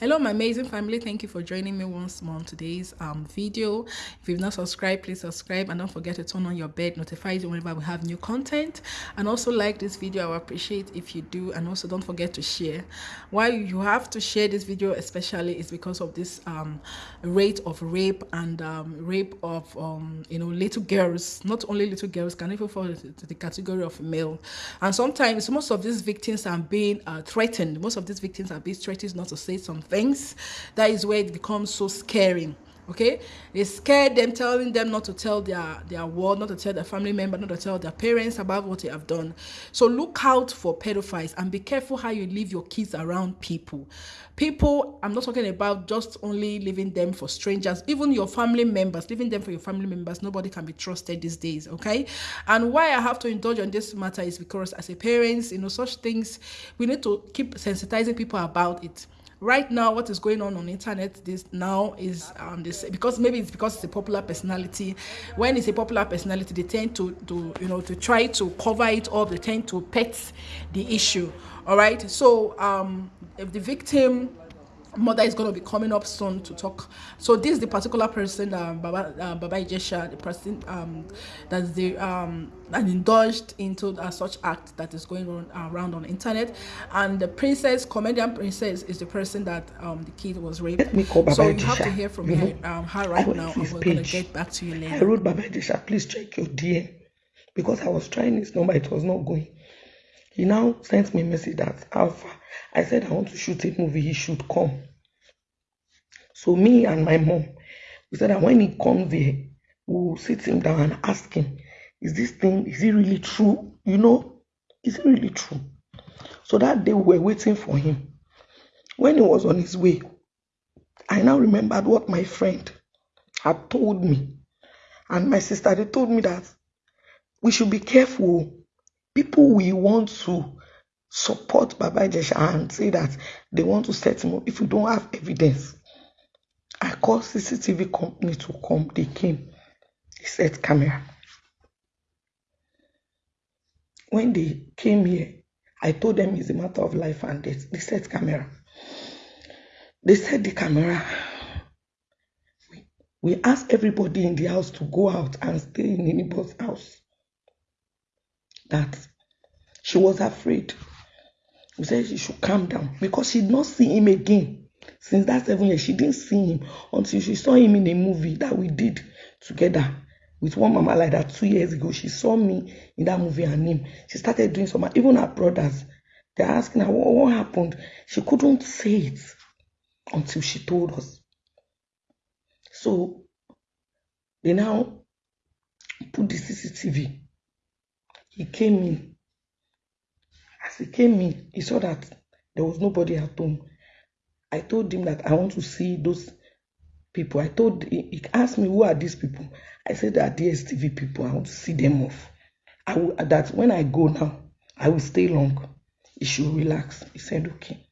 hello my amazing family. Thank you for joining me once more on today's um video. If you've not subscribed please subscribe and don't forget to turn on your bell notifies you whenever we have new content. And also like this video. I would appreciate if you do. And also don't forget to share. Why you have to share this video especially is because of this um rate of rape and um rape of um you know little girls. Not only little girls can even fall into the category of male. And sometimes most of these victims are being uh, threatened. Most of these victims are being threatened not to say some things. That is where it becomes so scary okay? They scare them telling them not to tell their their world not to tell their family member not to tell their parents about what they have done. So look out for pedophiles and be careful how you leave your kids around people. People i'm not talking about just only leaving them for strangers. Even your family members leaving them for your family members nobody can be trusted these days okay? And why i have to indulge on this matter is because as a parents you know such things we need to keep sensitizing people about it right now what is going on on internet this now is um this because maybe it's because it's a popular personality. When it's a popular personality they tend to to you know to try to cover it up. They tend to pet the issue. All right? So um if the victim mother is going to be coming up soon to talk so this is the particular person um baba uh, baba ijesha the person um that's the um and indulged into uh, such act that is going on uh, around on the internet and the princess comedian princess is the person that um the kid was raped Let me call Baba so you Ijesha. have to hear from You her, know, um, her right now and we're going to get back to you later I wrote Baba Ijesha, please check your DM because I was trying his number, it was not going. He now sent me a message that Alpha. I said I want to shoot a movie, he should come. So me and my mom, we said that when he comes there, we'll sit him down and ask him, is this thing, is it really true? You know, is it really true? So that day we were waiting for him. When he was on his way, I now remembered what my friend had told me. And my sister, they told me that we should be careful. People we want to support Baba Ijesha and say that they want to set him up if we don't have evidence. I called CCTV company to come. They came. They set camera. When they came here, I told them it's a matter of life and death. They set camera. They set the camera. We, we asked everybody in the house to go out and stay in neighbor's house. That she was afraid. We said she should calm down because she did not see him again. Since that seven years, she didn't see him until she saw him in a movie that we did together with one mama like that two years ago. She saw me in that movie and him. She started doing some, even her brothers. They're asking her what, what happened. She couldn't say it until she told us. So they now put the CCTV. He came in. As he came in, he saw that there was nobody at home. I told him that I want to see those people. I told he, asked me who are these people. I said they are DSTV people. I want to see them off. I will, that when I go now, I will stay long. He should relax. He said okay.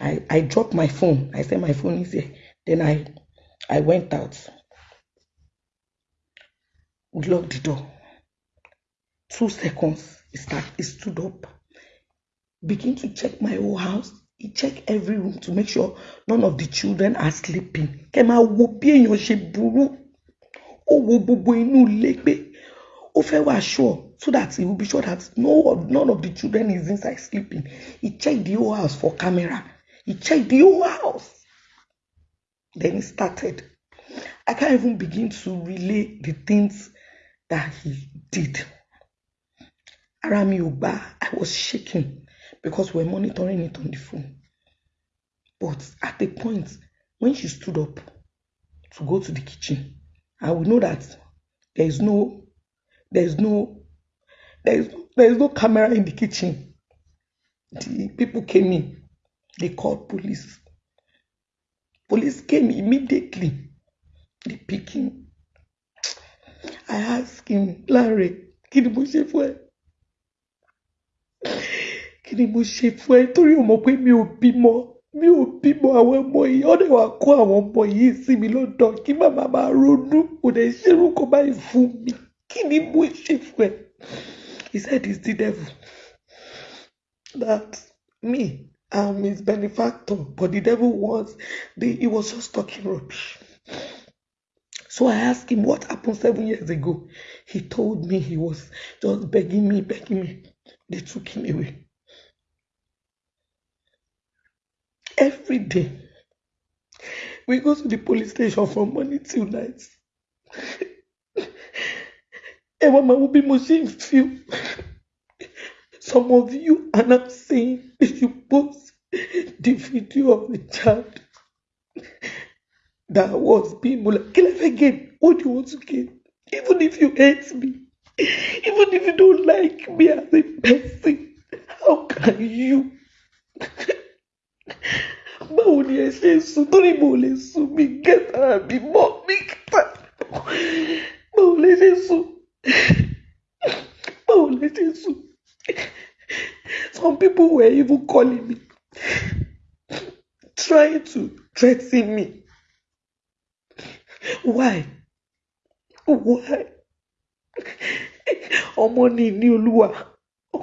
I I dropped my phone. I said my phone is here. Then I I went out. We locked the door. Two seconds. He start. He stood up. Begin to check my whole house. He checked every room to make sure none of the children are sleeping. Kẹ́ máa wo bí ṣe burú. Ó wo gbogbo inú ó fẹ́ wá sure so that he will be sure that no none of the children is inside sleeping. He checked the whole house for camera. He checked the whole house. Then he started. I can't even begin to relay the things that he did. Ara. I was shaking because we're monitoring it on the phone. But at the point when she stood up to go to the kitchen, I will know that there is no, there is no, there is, there is no camera in the kitchen. The people came in. They called police. Police came immediately. They pick him. I asked him, Larry, kí ni mo ṣe fún ẹ? Kí mo ṣe fún ẹ? Torí o mọ̀ pé mi ò bímọ. Mi ò bímọ àwọn ọmọ yìí. Ó dẹ̀ wá kó àwọn ọmọ yìí sí mi lọ́dọ̀ kí màmá máa ronú. Kò dẹ̀ ṣerú kó báyìí fún mi. Kí ni mo ṣe fún ẹ? He said it's the devil. That me, I'm his benefactor, but the devil was, the, he was just talking rubbish. So I asked him what happened seven years ago. He told me he was just begging me, begging me. They took him away. Every day, we go to the police station from morning till night. Ẹ wá máa wo bí mo feel. Some of you are now saying should post the video of the child that was being molested. Kill again. What do you want to gain? Even if you hate me, even if you don't like me as a person, how can you? Báwo ni ẹ ṣe sùn torí mo lè sùn mi gẹ́tà mi mọ́ mi kẹta? Báwo lẹ ṣe sùn? Báwo lẹ ṣe sùn? Some people were even calling me, trying to threaten me. Why? Why? Ọmọ ní ní olúwa,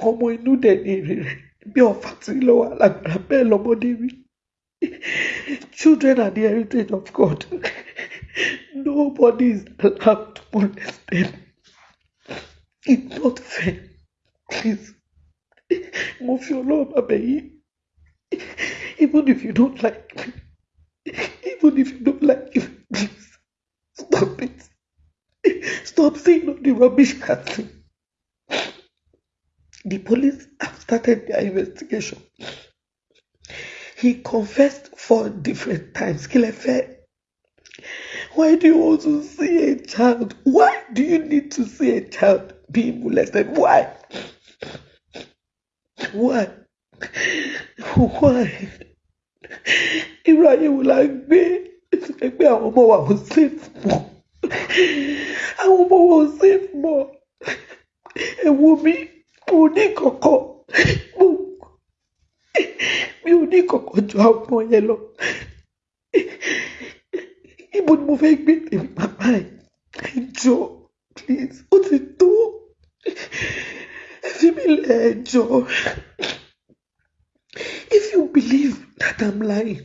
ọmọ inú dẹ̀ ní èrè rẹ̀. Bí ọ̀fà tí lọ́wọ́ alágbára lọ́mọdé rí. Children are the heritage of God. Nobody is allowed to molest them. It's not fair. Please. Mo fi Ọlọ́run bá bẹ̀ yín. Even if you don't like me, even if you don't like me, please stop it. Stop saying all the rubbish casting. The police have started their investigation. He confessed four different times. Fẹ́? Why do you want to see a child? Why do you need to see a child being molested? Why? Why? Why? Ayé wo la ń gbé? Ẹgbẹ́ àwọn ọmọ wa ò safe mọ́. Àwọn ọmọ wa ò safe mọ́. Ẹ wo mi, mo ní. Ní kọ̀kọ̀ ju àwọn ọmọ yẹn lọ. Ibo ni mo fẹ́ gbé tèmi bàbá ẹ̀? Ẹ please, ó ti tó. Ẹ fi mí lẹ̀ ẹ. If you believe that I'm lying,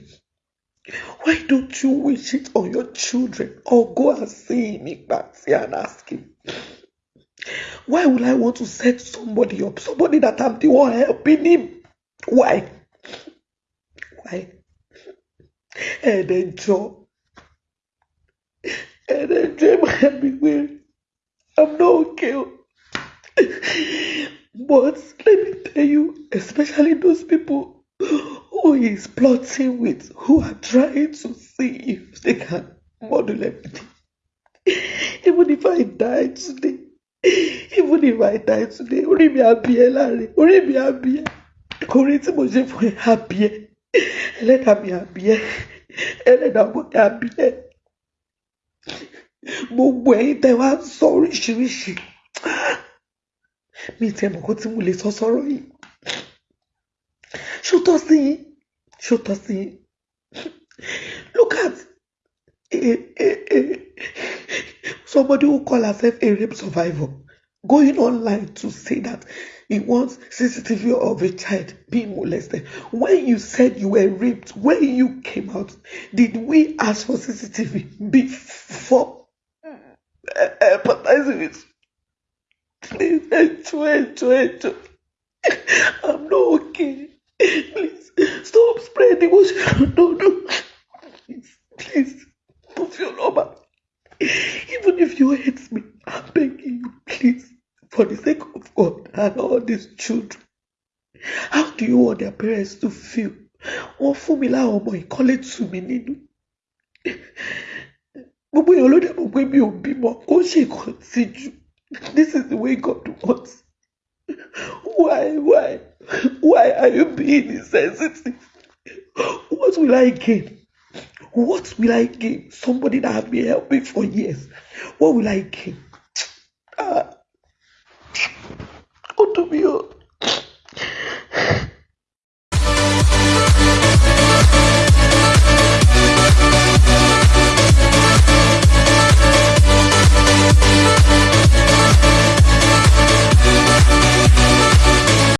why don't you wish it on your children or go and see him in Bati and ask him? Why would I want to set somebody up? Somebody that I'm the one helping him. Why? Why? Ẹ̀ẹ́dẹ̀jọ. Ẹ̀ẹ́dẹ̀jọ ẹ máa bí wéèrè. I'm not okay. But let me tell you, especially those people who is plotting with, who are trying to see if they can model everything. Even if I die today, even if I die today, orí mi á bí ẹ láre, orí mi á bí ẹ. Orí tí mo ṣe. Ẹlẹ́dàá mi á bí ẹ. Ẹlẹ́dàá mo á bí ẹ. Gbogbo ẹ̀yin tẹ́ wá sọ oríṣiríṣi. Mi ti ẹ̀ mọ̀ kó tí mo lè sọ sọ́rọ̀ yìí. Ṣó tọ́ sí yín? Ṣó tọ́? Look at a, a, a, somebody who call herself a rape survivor going online to say that he wants CCTV of a child being molested. When you said you were raped, when you came out, did we ask for CCTV before eh, eh, empathizing with? Please, eh, enjoy, enjoy, enjoy. I'm not okay. Please stop spreading what you don't do. Please, please, put your number. Even if you hate me, I'm begging you, please, for the sake of and all these children. How do you want their parents to feel? Wọ́n fún mi láwọn ọmọ ìkọ́lé tù mí nínú. Gbogbo èèyàn ló dẹ̀ mọ̀ pé mi ò bímọ, kó ṣe nǹkan tìjú. This is the way God wants. Why, why, why are you being insensitive? What will I gain? What will I gain? Somebody that have been helping for years. What will I gain? Ah, you.